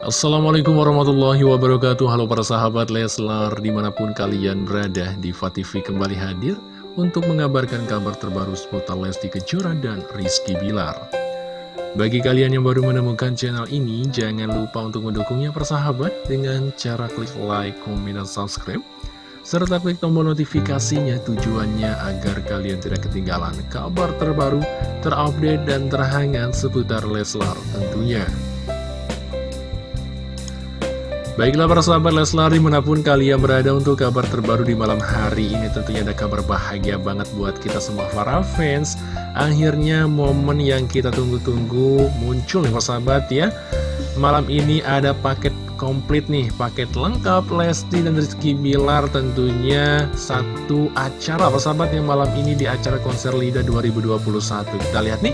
Assalamualaikum warahmatullahi wabarakatuh Halo para sahabat Leslar Di mana pun kalian berada di TV kembali hadir Untuk mengabarkan kabar terbaru seputar Lesti Kejora dan Rizky Bilar Bagi kalian yang baru menemukan channel ini Jangan lupa untuk mendukungnya persahabat Dengan cara klik like, komen, dan subscribe serta klik tombol notifikasinya tujuannya agar kalian tidak ketinggalan kabar terbaru, terupdate, dan terhangat seputar Leslar tentunya. Baiklah para sahabat Leslar di mana pun kalian berada untuk kabar terbaru di malam hari ini tentunya ada kabar bahagia banget buat kita semua para fans. Akhirnya momen yang kita tunggu-tunggu muncul nih para sahabat ya. Malam ini ada paket komplit nih, paket lengkap Lesti dan Rizky Bilar tentunya satu acara para sahabat yang malam ini di acara konser LIDA 2021 Kita lihat nih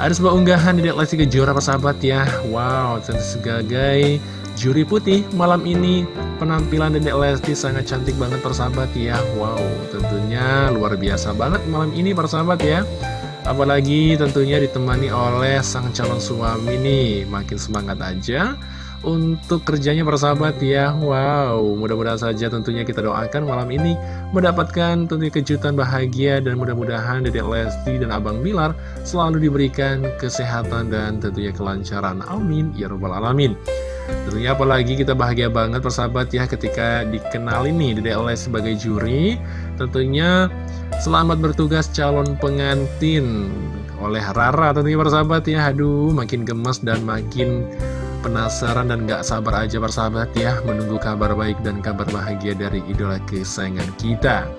ada sebuah unggahan di Lesti Kejora para sahabat ya. Wow, tentu sebagai Juri putih malam ini. Penampilan Dedek Lesti sangat cantik banget persahabat ya. Wow tentunya luar biasa banget malam ini persahabat ya. Apalagi tentunya ditemani oleh sang calon suami nih. Makin semangat aja untuk kerjanya persahabat ya. Wow mudah-mudahan saja tentunya kita doakan malam ini Mendapatkan tentunya kejutan bahagia Dan mudah-mudahan Dedek Lesti dan Abang Bilar Selalu diberikan kesehatan dan tentunya kelancaran. Amin Ya Rabbal Alamin Tentunya apalagi kita bahagia banget persahabat ya ketika dikenal ini Dede Les sebagai juri. Tentunya selamat bertugas calon pengantin oleh Rara tentunya persahabat ya. Aduh makin gemes dan makin penasaran dan gak sabar aja persahabat ya Menunggu kabar baik dan kabar bahagia dari idola kesayangan kita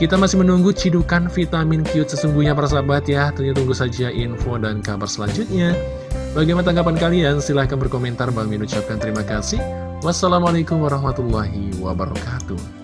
kita masih menunggu cidukan vitamin cute sesungguhnya persahabat ya Tentunya tunggu saja info dan kabar selanjutnya Bagaimana tanggapan kalian? Silahkan berkomentar. Bang Min ucapkan terima kasih. Wassalamualaikum warahmatullahi wabarakatuh.